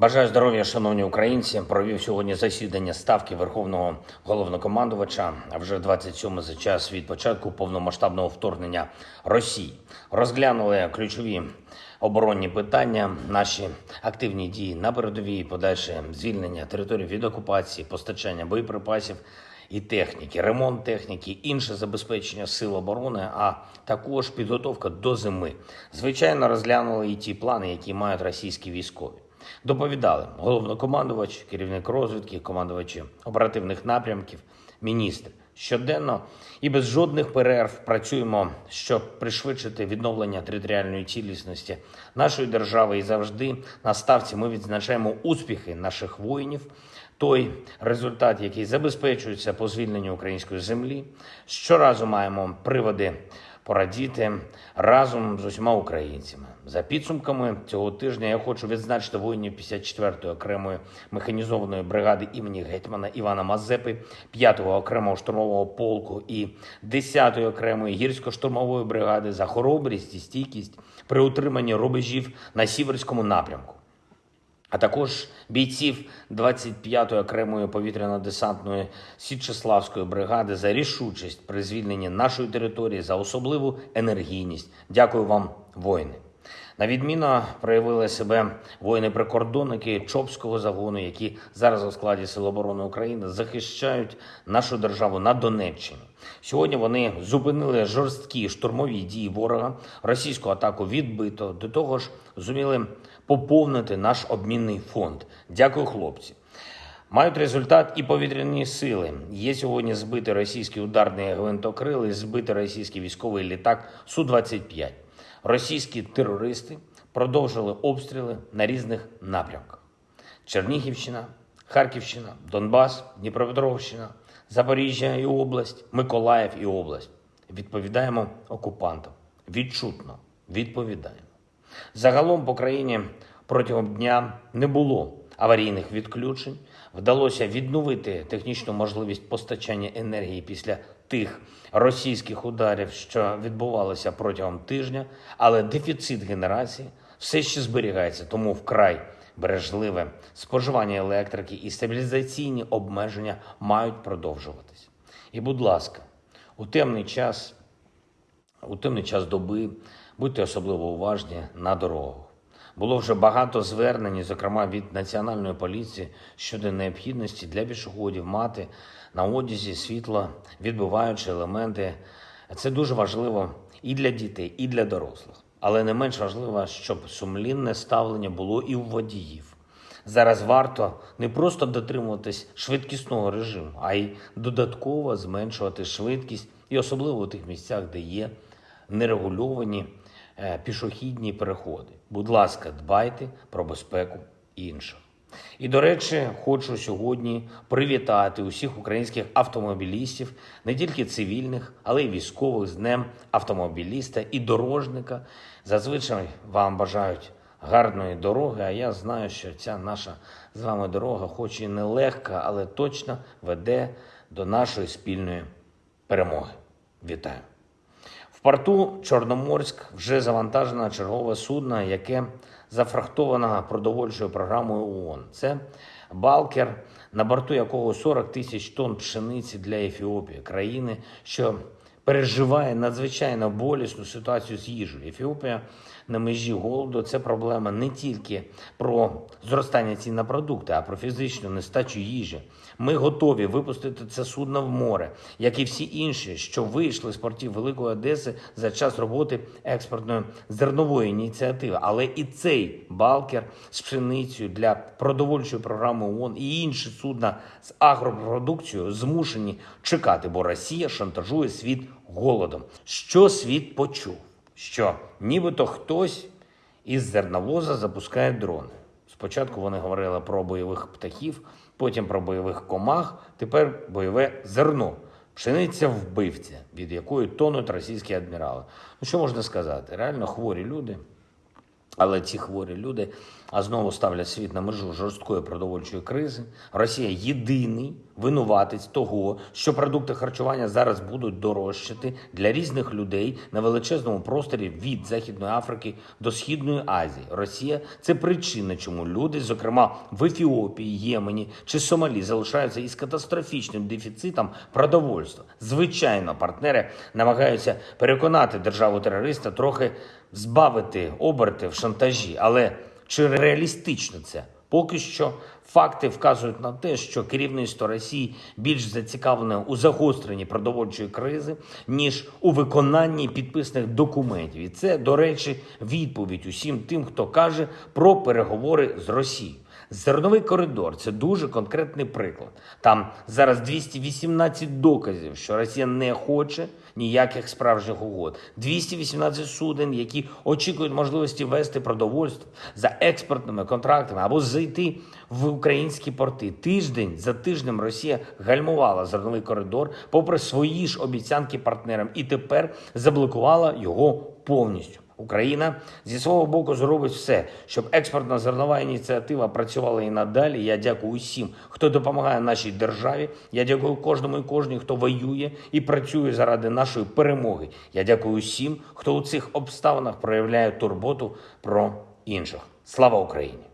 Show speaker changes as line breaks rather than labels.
Бажаю здоров'я, шановні українці. Провів сьогодні засідання ставки Верховного головнокомандувача. Вже 27 за час від початку повномасштабного вторгнення Росії. Розглянули ключові оборонні питання, наші активні дії на передовій, подальше звільнення території від окупації, постачання боєприпасів і техніки, ремонт техніки, інше забезпечення сил оборони, а також підготовка до зими. Звичайно, розглянули і ті плани, які мають російські військові. Доповідали головнокомандувач, керівник розвідки, командувачі оперативних напрямків, міністр. Щоденно і без жодних перерв працюємо, щоб пришвидшити відновлення територіальної цілісності нашої держави. І завжди на ставці ми відзначаємо успіхи наших воїнів, той результат, який забезпечується по звільненню української землі. Щоразу маємо приводи порадіти разом з усіма українцями. За підсумками цього тижня я хочу відзначити воїнів 54-ї окремої механізованої бригади імені гетьмана Івана Мазепи, 5-го окремого штурмового полку і 10-ї окремої гірсько-штурмової бригади за хоробрість і стійкість при утриманні рубежів на сіверському напрямку а також бійців 25-ї окремої повітряно-десантної Січеславської бригади за рішучість при звільненні нашої території за особливу енергійність. Дякую вам, воїни. На відміну проявили себе воїни-прикордонники Чопського загону, які зараз у складі Сил оборони України захищають нашу державу на Донеччині. Сьогодні вони зупинили жорсткі штурмові дії ворога, російську атаку відбито. До того ж, зуміли поповнити наш обмінний фонд. Дякую, хлопці. Мають результат і повітряні сили. Є сьогодні збитий російський ударний гвинтокрил і збитий російський військовий літак Су-25. Російські терористи продовжили обстріли на різних напрямках: Чернігівщина, Харківщина, Донбас, Дніпропетровщина, Запоріжжя і область, Миколаїв і область. Відповідаємо окупантам. Відчутно відповідаємо. Загалом по країні протягом дня не було аварійних відключень. Вдалося відновити технічну можливість постачання енергії після тих російських ударів, що відбувалися протягом тижня, але дефіцит генерації все ще зберігається, тому вкрай бережливе споживання електрики і стабілізаційні обмеження мають продовжуватись. І, будь ласка, у темний час, у темний час доби будьте особливо уважні на дорогах. Було вже багато звернень, зокрема від національної поліції, щодо необхідності для пішоходів мати на одязі світло відбиваючі елементи. Це дуже важливо і для дітей, і для дорослих. Але не менш важливо, щоб сумлінне ставлення було і у водіїв. Зараз варто не просто дотримуватись швидкісного режиму, а й додатково зменшувати швидкість, і особливо у тих місцях, де є нерегульовані пішохідні переходи. Будь ласка, дбайте про безпеку інших. І, до речі, хочу сьогодні привітати усіх українських автомобілістів, не тільки цивільних, але й військових з Днем автомобіліста і дорожника. Зазвичай вам бажають гарної дороги. А я знаю, що ця наша з вами дорога, хоч і не легка, але точно веде до нашої спільної перемоги. Вітаю! В порту Чорноморськ вже завантажено чергове судно, яке зафрахтовано продовольчою програмою ООН. Це Балкер, на борту якого 40 тисяч тонн пшениці для Ефіопії, країни, що переживає надзвичайно болісну ситуацію з їжею. Ефіопія на межі голоду це проблема не тільки про зростання цін на продукти, а про фізичну нестачу їжі. Ми готові випустити це судно в море, як і всі інші, що вийшли з портів Великої Одеси за час роботи експортної зернової ініціативи. Але і цей балкер з пшеницею для продовольчої програми ООН і інші судна з агропродукцією змушені чекати, бо Росія шантажує світ голодом. Що світ почув? Що нібито хтось із зерновоза запускає дрони. Спочатку вони говорили про бойових птахів, потім про бойових комах, тепер бойове зерно. Пшениця вбивця, від якої тонуть російські адмірали. Ну що можна сказати? Реально хворі люди, Але ці хворі люди а знову ставлять світ на межу жорсткої продовольчої кризи. Росія єдиний винуватець того, що продукти харчування зараз будуть дорожчати для різних людей на величезному просторі від Західної Африки до Східної Азії. Росія це причина, чому люди, зокрема в Ефіопії, Ємені чи Сомалі, залишаються із катастрофічним дефіцитом продовольства. Звичайно, партнери намагаються переконати державу терориста трохи збавити оберти в шантажі, але чи реалістично це? Поки що факти вказують на те, що керівництво Росії більш зацікавлене у загостренні продовольчої кризи, ніж у виконанні підписаних документів. І це, до речі, відповідь усім тим, хто каже про переговори з Росією. Зерновий коридор це дуже конкретний приклад. Там зараз 218 доказів, що Росія не хоче ніяких справжніх угод. 218 суден, які очікують можливості вести продовольство за експортними контрактами або зайти в українські порти. Тиждень за тижнем Росія гальмувала зерновий коридор, попри свої ж обіцянки партнерам, і тепер заблокувала його повністю. Україна зі свого боку зробить все, щоб експортна зернова ініціатива працювала і надалі. Я дякую усім, хто допомагає нашій державі. Я дякую кожному і кожній, хто воює і працює заради нашої перемоги. Я дякую усім, хто у цих обставинах проявляє турботу про інших. Слава Україні!